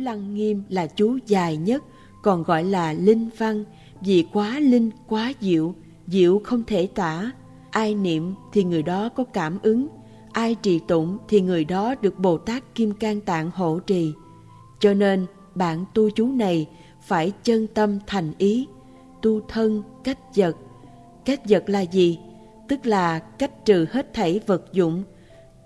Lăng Nghiêm là chú dài nhất, còn gọi là linh văn, vì quá linh, quá diệu, diệu không thể tả. Ai niệm thì người đó có cảm ứng, ai trì tụng thì người đó được Bồ Tát Kim Cang Tạng hộ trì. Cho nên, bạn tu chú này phải chân tâm thành ý, tu thân cách vật. Cách vật là gì? Tức là cách trừ hết thảy vật dụng,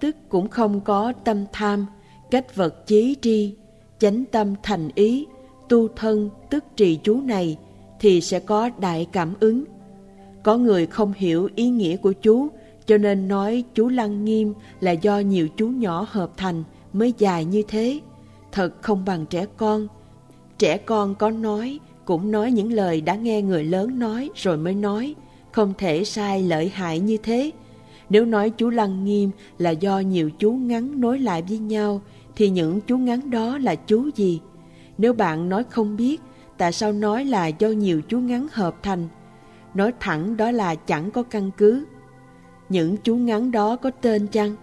tức cũng không có tâm tham, cách vật chí tri, chánh tâm thành ý, tu thân tức trì chú này thì sẽ có đại cảm ứng. Có người không hiểu ý nghĩa của chú, cho nên nói chú Lăng Nghiêm là do nhiều chú nhỏ hợp thành mới dài như thế. Thật không bằng trẻ con. Trẻ con có nói, cũng nói những lời đã nghe người lớn nói rồi mới nói, không thể sai lợi hại như thế. Nếu nói chú Lăng Nghiêm là do nhiều chú ngắn nối lại với nhau, thì những chú ngắn đó là chú gì? Nếu bạn nói không biết, tại sao nói là do nhiều chú ngắn hợp thành? Nói thẳng đó là chẳng có căn cứ. Những chú ngắn đó có tên chăng?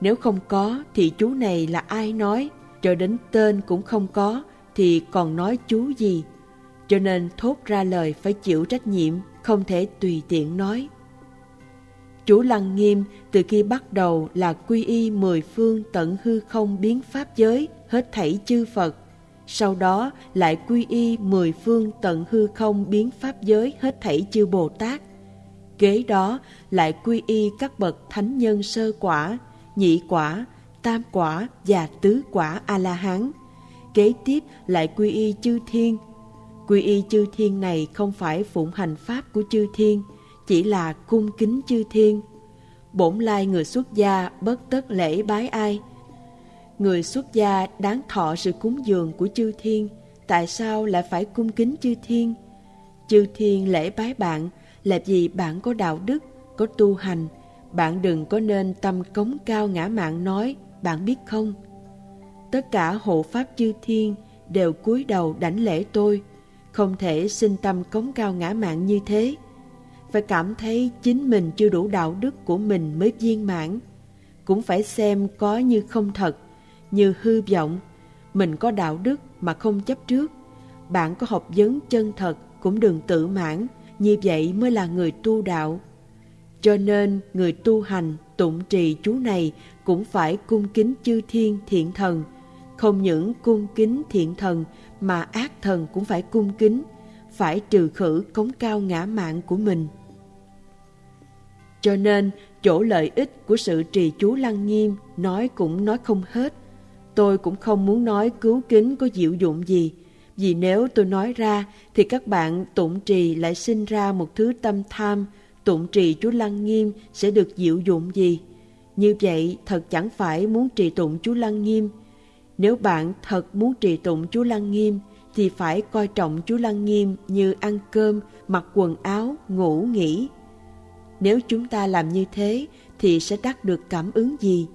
Nếu không có thì chú này là ai nói? Cho đến tên cũng không có thì còn nói chú gì? Cho nên thốt ra lời phải chịu trách nhiệm, không thể tùy tiện nói. Chủ Lăng Nghiêm từ khi bắt đầu là quy y mười phương tận hư không biến pháp giới hết thảy chư Phật. Sau đó lại quy y mười phương tận hư không biến pháp giới hết thảy chư Bồ Tát. Kế đó lại quy y các bậc thánh nhân sơ quả, nhị quả, tam quả và tứ quả A-la-hán. Kế tiếp lại quy y chư thiên. Quy y chư thiên này không phải phụng hành pháp của chư thiên, chỉ là cung kính chư thiên. Bổn lai người xuất gia bất tất lễ bái ai. Người xuất gia đáng thọ sự cúng dường của chư thiên, tại sao lại phải cung kính chư thiên? Chư thiên lễ bái bạn là vì bạn có đạo đức, có tu hành, bạn đừng có nên tâm cống cao ngã mạng nói, bạn biết không? Tất cả hộ pháp chư thiên đều cúi đầu đảnh lễ tôi, không thể sinh tâm cống cao ngã mạng như thế phải cảm thấy chính mình chưa đủ đạo đức của mình mới viên mãn. Cũng phải xem có như không thật, như hư vọng. Mình có đạo đức mà không chấp trước. Bạn có học vấn chân thật cũng đừng tự mãn, như vậy mới là người tu đạo. Cho nên người tu hành, tụng trì chú này cũng phải cung kính chư thiên thiện thần. Không những cung kính thiện thần mà ác thần cũng phải cung kính, phải trừ khử cống cao ngã mạng của mình. Cho nên, chỗ lợi ích của sự trì chú lăng nghiêm nói cũng nói không hết. Tôi cũng không muốn nói cứu kính có diệu dụng gì, vì nếu tôi nói ra thì các bạn tụng trì lại sinh ra một thứ tâm tham, tụng trì chú lăng nghiêm sẽ được diệu dụng gì. Như vậy thật chẳng phải muốn trì tụng chú lăng nghiêm. Nếu bạn thật muốn trì tụng chú lăng nghiêm thì phải coi trọng chú lăng nghiêm như ăn cơm, mặc quần áo, ngủ nghỉ. Nếu chúng ta làm như thế thì sẽ đắc được cảm ứng gì,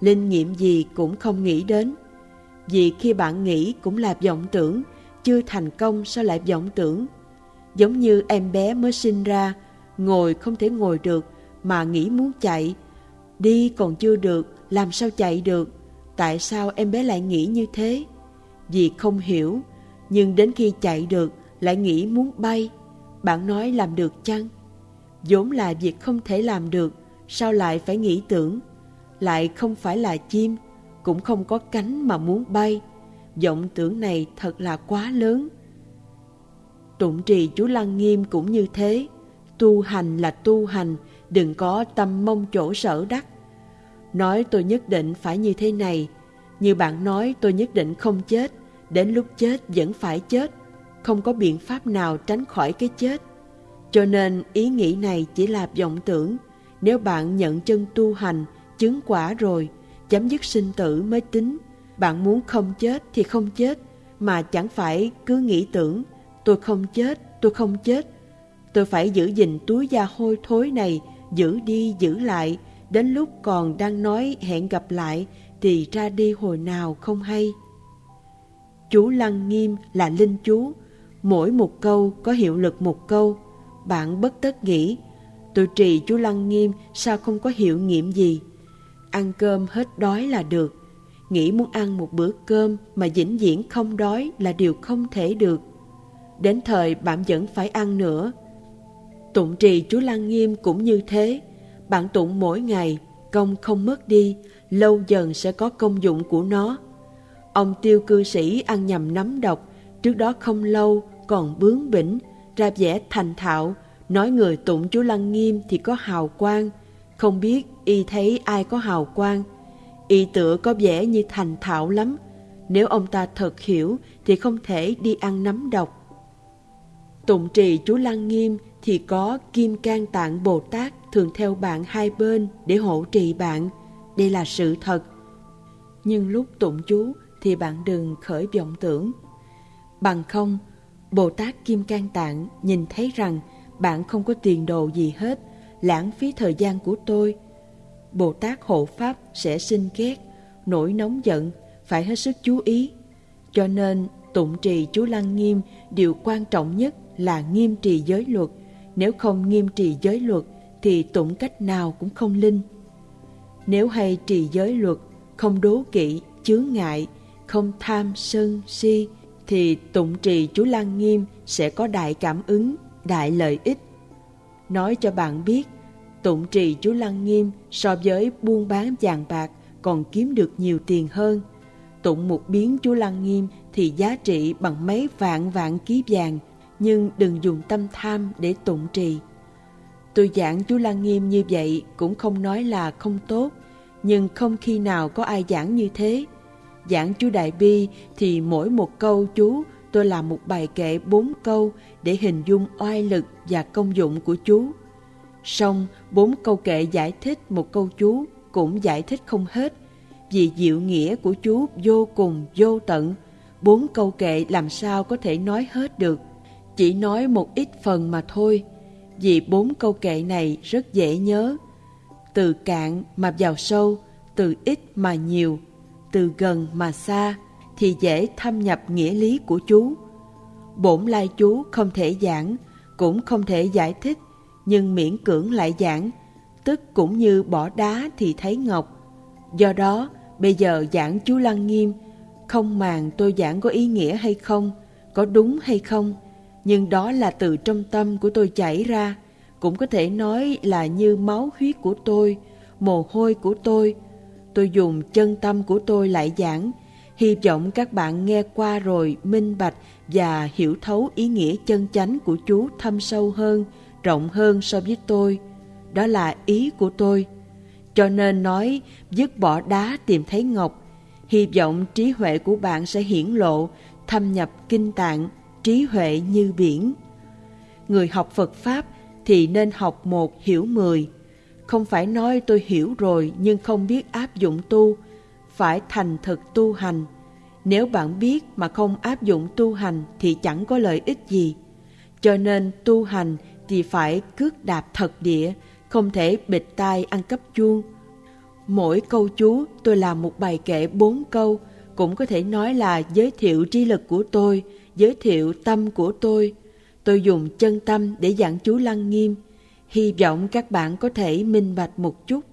linh nghiệm gì cũng không nghĩ đến. Vì khi bạn nghĩ cũng là vọng tưởng, chưa thành công sao lại vọng tưởng. Giống như em bé mới sinh ra, ngồi không thể ngồi được mà nghĩ muốn chạy. Đi còn chưa được, làm sao chạy được? Tại sao em bé lại nghĩ như thế? Vì không hiểu, nhưng đến khi chạy được lại nghĩ muốn bay. Bạn nói làm được chăng? Vốn là việc không thể làm được, sao lại phải nghĩ tưởng? Lại không phải là chim, cũng không có cánh mà muốn bay. vọng tưởng này thật là quá lớn. Tụng trì chú Lăng Nghiêm cũng như thế. Tu hành là tu hành, đừng có tâm mong chỗ sở đắc. Nói tôi nhất định phải như thế này, như bạn nói tôi nhất định không chết, đến lúc chết vẫn phải chết, không có biện pháp nào tránh khỏi cái chết. Cho nên ý nghĩ này chỉ là vọng tưởng. Nếu bạn nhận chân tu hành, chứng quả rồi, chấm dứt sinh tử mới tính. Bạn muốn không chết thì không chết, mà chẳng phải cứ nghĩ tưởng, tôi không chết, tôi không chết. Tôi phải giữ gìn túi da hôi thối này, giữ đi giữ lại, đến lúc còn đang nói hẹn gặp lại thì ra đi hồi nào không hay. Chú Lăng Nghiêm là linh chú, mỗi một câu có hiệu lực một câu, bạn bất tất nghĩ, tôi trì chú Lăng Nghiêm sao không có hiệu nghiệm gì. Ăn cơm hết đói là được. nghĩ muốn ăn một bữa cơm mà vĩnh viễn không đói là điều không thể được. Đến thời bạn vẫn phải ăn nữa. Tụng trì chú Lăng Nghiêm cũng như thế. Bạn tụng mỗi ngày, công không mất đi, lâu dần sẽ có công dụng của nó. Ông tiêu cư sĩ ăn nhầm nấm độc, trước đó không lâu còn bướng bỉnh, ra vẻ thành thạo, nói người tụng chú Lăng Nghiêm thì có hào quang, không biết y thấy ai có hào quang. Y tựa có vẻ như thành thạo lắm, nếu ông ta thật hiểu thì không thể đi ăn nấm độc. Tụng trì chú Lăng Nghiêm thì có Kim Cang Tạng Bồ Tát thường theo bạn hai bên để hộ trì bạn. Đây là sự thật. Nhưng lúc tụng chú thì bạn đừng khởi vọng tưởng. Bằng không, Bồ Tát Kim Cang Tạng nhìn thấy rằng bạn không có tiền đồ gì hết, lãng phí thời gian của tôi. Bồ Tát hộ Pháp sẽ sinh ghét, nổi nóng giận, phải hết sức chú ý. Cho nên, tụng trì chú Lăng Nghiêm, điều quan trọng nhất là nghiêm trì giới luật. Nếu không nghiêm trì giới luật, thì tụng cách nào cũng không linh. Nếu hay trì giới luật, không đố kỵ, chướng ngại, không tham sân si, thì tụng trì chú Lăng Nghiêm sẽ có đại cảm ứng, đại lợi ích. Nói cho bạn biết, tụng trì chú Lăng Nghiêm so với buôn bán vàng bạc còn kiếm được nhiều tiền hơn. Tụng một biến chú Lăng Nghiêm thì giá trị bằng mấy vạn vạn ký vàng, nhưng đừng dùng tâm tham để tụng trì. Tôi giảng chú Lăng Nghiêm như vậy cũng không nói là không tốt, nhưng không khi nào có ai giảng như thế. Giảng chú Đại Bi thì mỗi một câu chú tôi làm một bài kệ bốn câu để hình dung oai lực và công dụng của chú. Xong, bốn câu kệ giải thích một câu chú cũng giải thích không hết, vì diệu nghĩa của chú vô cùng vô tận. Bốn câu kệ làm sao có thể nói hết được, chỉ nói một ít phần mà thôi, vì bốn câu kệ này rất dễ nhớ. Từ cạn mà vào sâu, từ ít mà nhiều, từ gần mà xa, thì dễ thâm nhập nghĩa lý của chú. Bổn lai chú không thể giảng, cũng không thể giải thích, nhưng miễn cưỡng lại giảng, tức cũng như bỏ đá thì thấy ngọc. Do đó, bây giờ giảng chú Lăng Nghiêm, không màng tôi giảng có ý nghĩa hay không, có đúng hay không, nhưng đó là từ trong tâm của tôi chảy ra, cũng có thể nói là như máu huyết của tôi, mồ hôi của tôi. Tôi dùng chân tâm của tôi lại giảng, hy vọng các bạn nghe qua rồi minh bạch và hiểu thấu ý nghĩa chân chánh của chú thâm sâu hơn, rộng hơn so với tôi. Đó là ý của tôi. Cho nên nói dứt bỏ đá tìm thấy ngọc, hy vọng trí huệ của bạn sẽ hiển lộ, thâm nhập kinh tạng, trí huệ như biển. Người học Phật Pháp thì nên học một hiểu mười. Không phải nói tôi hiểu rồi nhưng không biết áp dụng tu, phải thành thực tu hành. Nếu bạn biết mà không áp dụng tu hành thì chẳng có lợi ích gì. Cho nên tu hành thì phải cước đạp thật địa, không thể bịt tai ăn cắp chuông. Mỗi câu chú tôi làm một bài kệ bốn câu, cũng có thể nói là giới thiệu trí lực của tôi, giới thiệu tâm của tôi. Tôi dùng chân tâm để giảng chú Lăng Nghiêm. Hy vọng các bạn có thể minh bạch một chút.